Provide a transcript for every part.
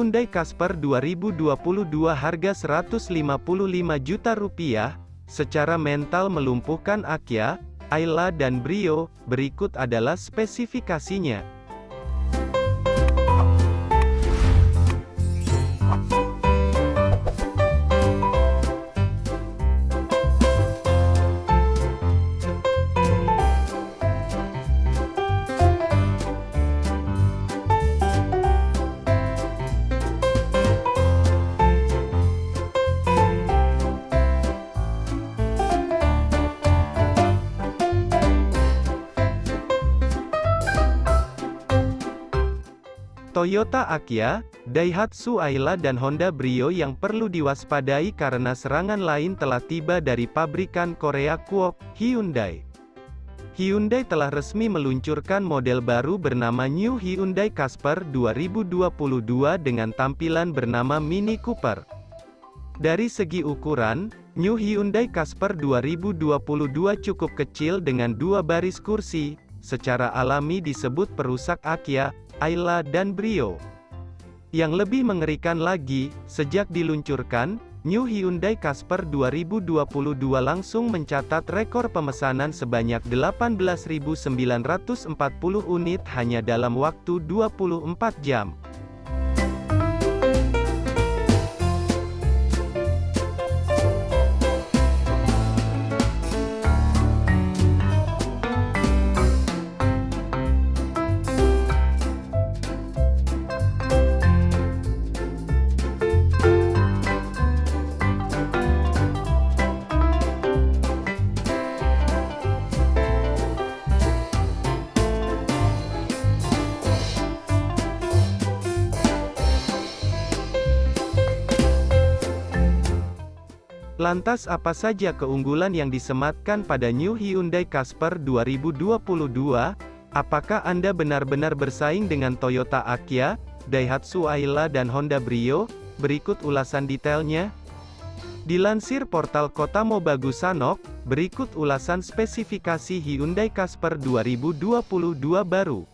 Hyundai Casper 2022 harga 155 juta rupiah, secara mental melumpuhkan Akia, Ayla dan Brio, berikut adalah spesifikasinya. Toyota Akia, Daihatsu Ayla dan Honda Brio yang perlu diwaspadai karena serangan lain telah tiba dari pabrikan Korea Kuok, Hyundai. Hyundai telah resmi meluncurkan model baru bernama New Hyundai Casper 2022 dengan tampilan bernama Mini Cooper. Dari segi ukuran, New Hyundai Casper 2022 cukup kecil dengan dua baris kursi, secara alami disebut perusak Akia, Ayla dan Brio. Yang lebih mengerikan lagi, sejak diluncurkan, New Hyundai Casper 2022 langsung mencatat rekor pemesanan sebanyak 18.940 unit hanya dalam waktu 24 jam. Lantas apa saja keunggulan yang disematkan pada New Hyundai Casper 2022? Apakah Anda benar-benar bersaing dengan Toyota Akia, Daihatsu Ayla dan Honda Brio? Berikut ulasan detailnya. Dilansir portal Kota Mobagusanok, berikut ulasan spesifikasi Hyundai Casper 2022 baru.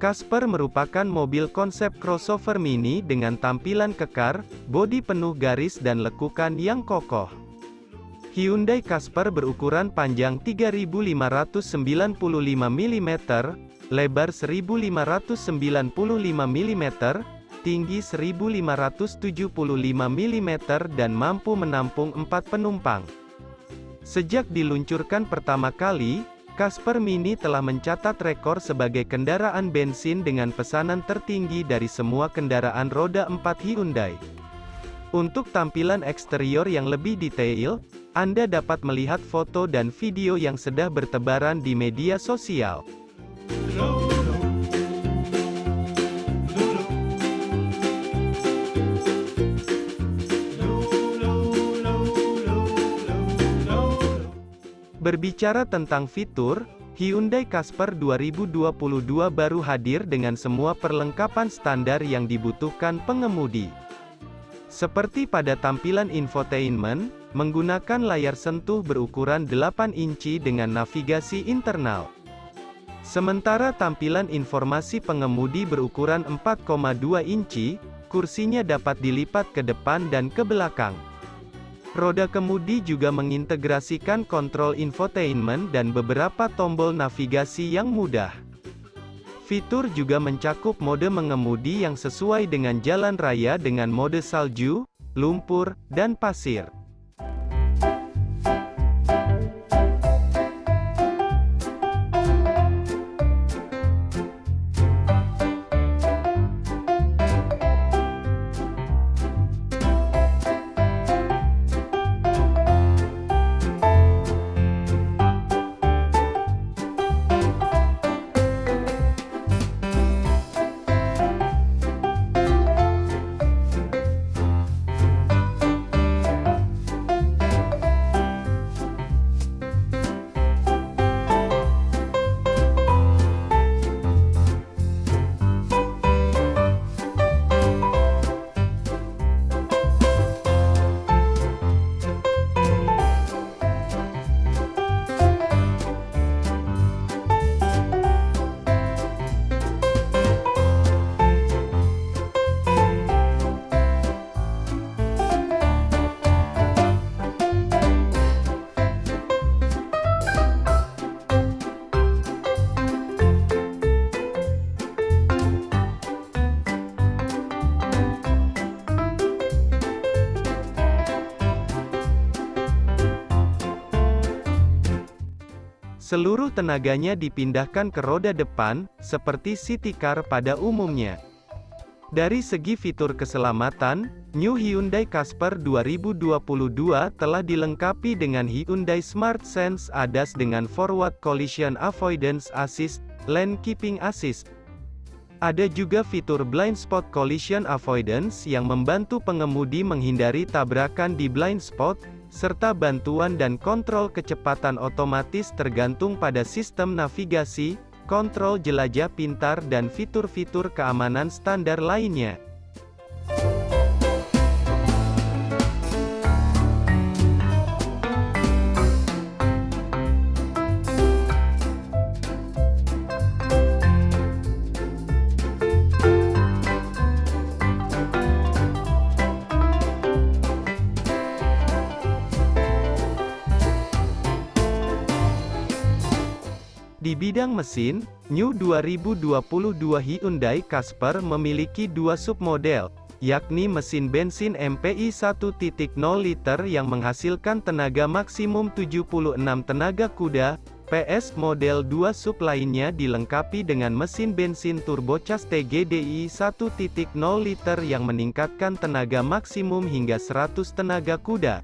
Casper merupakan mobil konsep crossover mini dengan tampilan kekar, bodi penuh garis dan lekukan yang kokoh. Hyundai Casper berukuran panjang 3595 mm, lebar 1595 mm, tinggi 1575 mm dan mampu menampung 4 penumpang. Sejak diluncurkan pertama kali, Casper Mini telah mencatat rekor sebagai kendaraan bensin dengan pesanan tertinggi dari semua kendaraan roda 4 Hyundai. Untuk tampilan eksterior yang lebih detail, Anda dapat melihat foto dan video yang sedang bertebaran di media sosial. Berbicara tentang fitur, Hyundai Casper 2022 baru hadir dengan semua perlengkapan standar yang dibutuhkan pengemudi. Seperti pada tampilan infotainment, menggunakan layar sentuh berukuran 8 inci dengan navigasi internal. Sementara tampilan informasi pengemudi berukuran 4,2 inci, kursinya dapat dilipat ke depan dan ke belakang. Roda kemudi juga mengintegrasikan kontrol infotainment dan beberapa tombol navigasi yang mudah. Fitur juga mencakup mode mengemudi yang sesuai dengan jalan raya dengan mode salju, lumpur, dan pasir. Seluruh tenaganya dipindahkan ke roda depan, seperti city car pada umumnya. Dari segi fitur keselamatan, New Hyundai Casper 2022 telah dilengkapi dengan Hyundai Smart Sense ADAS dengan Forward Collision Avoidance Assist, Lane Keeping Assist. Ada juga fitur Blind Spot Collision Avoidance yang membantu pengemudi menghindari tabrakan di blind spot, serta bantuan dan kontrol kecepatan otomatis tergantung pada sistem navigasi, kontrol jelajah pintar dan fitur-fitur keamanan standar lainnya. Bidang mesin, New 2022 Hyundai Casper memiliki dua submodel, yakni mesin bensin MPI 1.0 liter yang menghasilkan tenaga maksimum 76 tenaga kuda, PS model 2 sub lainnya dilengkapi dengan mesin bensin turbocharged TGDI 1.0 liter yang meningkatkan tenaga maksimum hingga 100 tenaga kuda.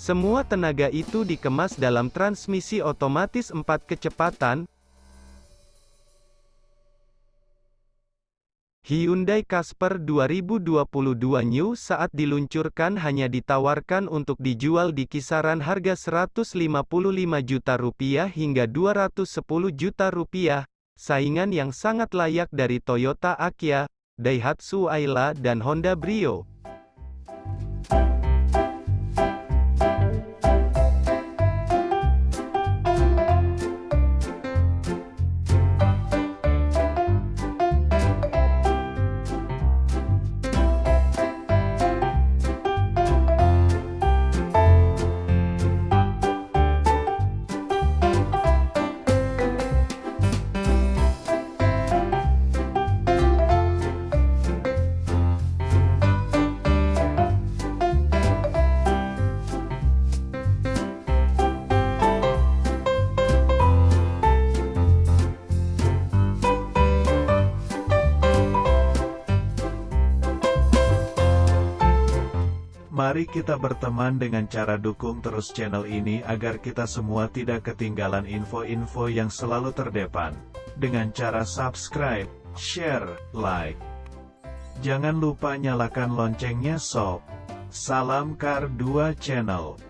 Semua tenaga itu dikemas dalam transmisi otomatis 4 kecepatan. Hyundai Casper 2022 New saat diluncurkan hanya ditawarkan untuk dijual di kisaran harga 155 juta rupiah hingga 210 juta rupiah, saingan yang sangat layak dari Toyota Akia, Daihatsu Ayla dan Honda Brio. Mari kita berteman dengan cara dukung terus channel ini agar kita semua tidak ketinggalan info-info yang selalu terdepan. Dengan cara subscribe, share, like. Jangan lupa nyalakan loncengnya sob. Salam Kar 2 Channel.